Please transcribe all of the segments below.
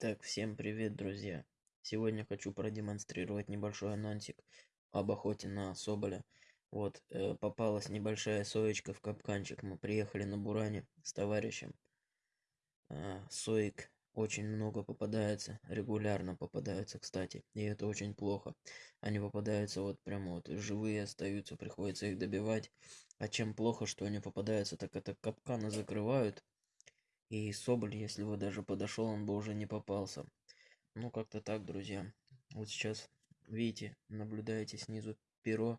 Так, всем привет, друзья! Сегодня хочу продемонстрировать небольшой анонсик об охоте на соболя. Вот, э, попалась небольшая соечка в капканчик. Мы приехали на Буране с товарищем. Э, соек очень много попадается, регулярно попадаются, кстати. И это очень плохо. Они попадаются вот прямо вот живые остаются, приходится их добивать. А чем плохо, что они попадаются, так это капканы закрывают и Соболь, если бы даже подошел, он бы уже не попался. Ну, как-то так, друзья. Вот сейчас, видите, наблюдаете снизу перо,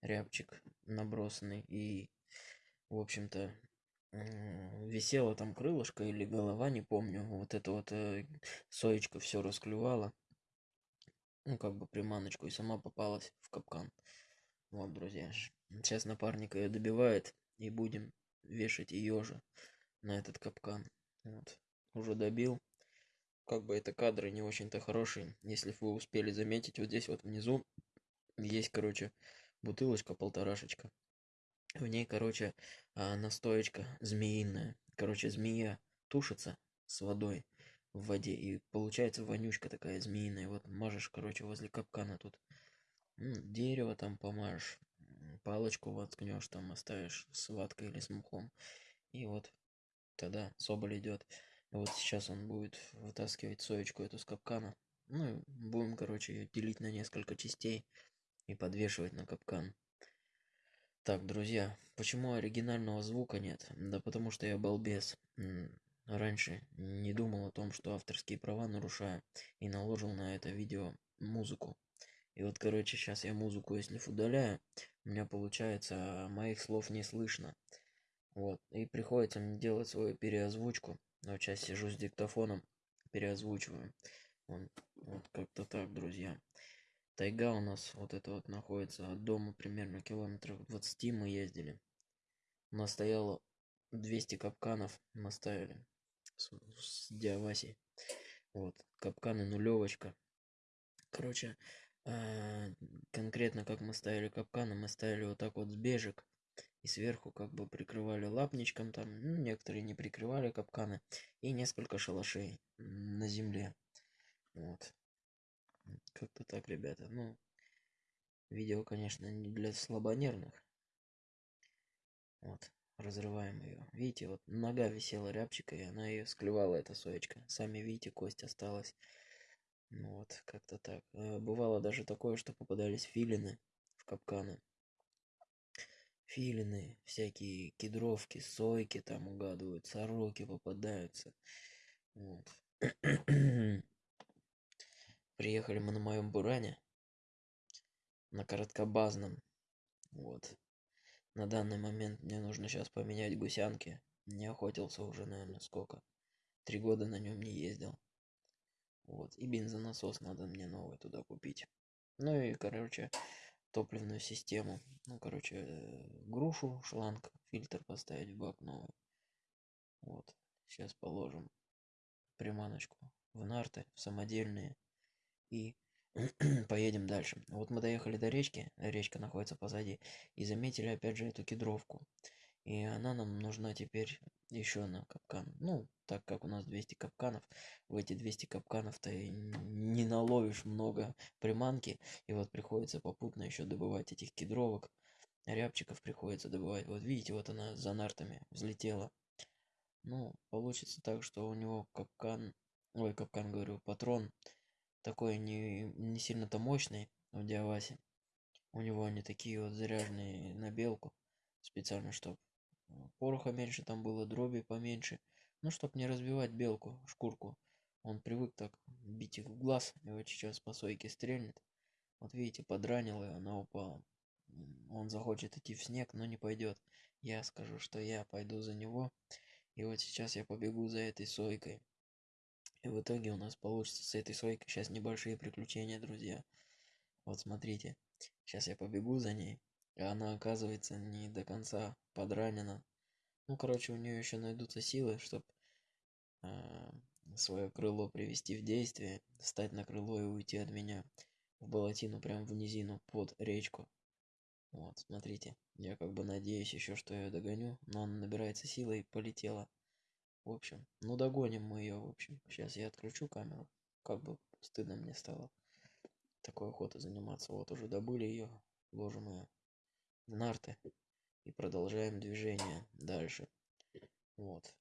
рябчик набросанный. И, в общем-то, висело там крылышко или голова, не помню. Вот это вот э, соечка все расклювала. Ну, как бы приманочку и сама попалась в капкан. Вот, друзья. Сейчас напарник ее добивает и будем вешать ее же на этот капкан. Вот. Уже добил. Как бы это кадры не очень-то хорошие. Если вы успели заметить, вот здесь вот внизу есть, короче, бутылочка полторашечка. В ней, короче, а, настоечка змеиная. Короче, змея тушится с водой в воде. И получается вонючка такая змеиная. Вот мажешь, короче, возле капкана тут. Дерево там помажешь. Палочку воткнешь, там оставишь с ваткой или с мухом. И вот тогда соболь идет. Вот сейчас он будет вытаскивать соечку эту с капкана. Ну, будем, короче, ее делить на несколько частей и подвешивать на капкан. Так, друзья, почему оригинального звука нет? Да потому что я балбес. Раньше не думал о том, что авторские права нарушаю, и наложил на это видео музыку. И вот, короче, сейчас я музыку, если удаляю, у меня получается, моих слов не слышно. Вот. И приходится мне делать свою переозвучку. Но сейчас сижу с диктофоном, переозвучиваю. Вот, вот как-то так, друзья. Тайга у нас вот это вот находится от дома примерно километров 20 мы ездили. У нас стояло 200 капканов, мы ставили с, с Диаваси. Вот, капканы нулевочка. Короче, э, конкретно как мы ставили капканы, мы ставили вот так вот с бежек и сверху как бы прикрывали лапничком там, ну, некоторые не прикрывали капканы, и несколько шалашей на земле. Вот. Как-то так, ребята. Ну, видео, конечно, не для слабонервных. Вот, разрываем ее. Видите, вот нога висела рябчика, и она ее склевала, эта соечка. Сами видите, кость осталась. Ну вот, как-то так. Э, бывало даже такое, что попадались филины в капканы филины, всякие кедровки, сойки там угадывают, сороки попадаются. Вот. Приехали мы на моем буране, на короткобазном. Вот. На данный момент мне нужно сейчас поменять гусянки. Не охотился уже, наверное, сколько. Три года на нем не ездил. Вот. И бензонасос надо мне новый туда купить. Ну и, короче, топливную систему. Ну, короче, э, грушу, шланг, фильтр поставить в бак новый. Вот. Сейчас положим приманочку в нарты, в самодельные. И поедем дальше. Вот мы доехали до речки, речка находится позади, и заметили опять же эту кедровку. И она нам нужна теперь еще на капкан. Ну, так как у нас 200 капканов, в эти 200 капканов ты не наловишь много приманки. И вот приходится попутно еще добывать этих кедровок. Рябчиков приходится добывать. Вот видите, вот она за нартами взлетела. Ну, получится так, что у него капкан, ой, капкан говорю, патрон такой не, не сильно-то мощный в диавасе. У него они такие вот заряженные на белку специально, чтобы пороха меньше там было, дроби поменьше. Ну, чтобы не разбивать белку, шкурку. Он привык так бить их в глаз, и вот сейчас по сойке стрельнет. Вот видите, подранил и она упала. Он захочет идти в снег, но не пойдет. Я скажу, что я пойду за него. И вот сейчас я побегу за этой сойкой. И в итоге у нас получится с этой сойкой сейчас небольшие приключения, друзья. Вот смотрите. Сейчас я побегу за ней. А она оказывается не до конца подранена. Ну, короче, у нее еще найдутся силы, чтобы э, а, свое крыло привести в действие, встать на крыло и уйти от меня в болотину, прям в низину, под речку. Вот, смотрите, я как бы надеюсь еще, что я догоню, но она набирается силой и полетела. В общем, ну догоним мы ее, в общем. Сейчас я отключу камеру. Как бы стыдно мне стало такой охотой заниматься. Вот уже добыли ее, ложим ее нарты и продолжаем движение дальше. Вот.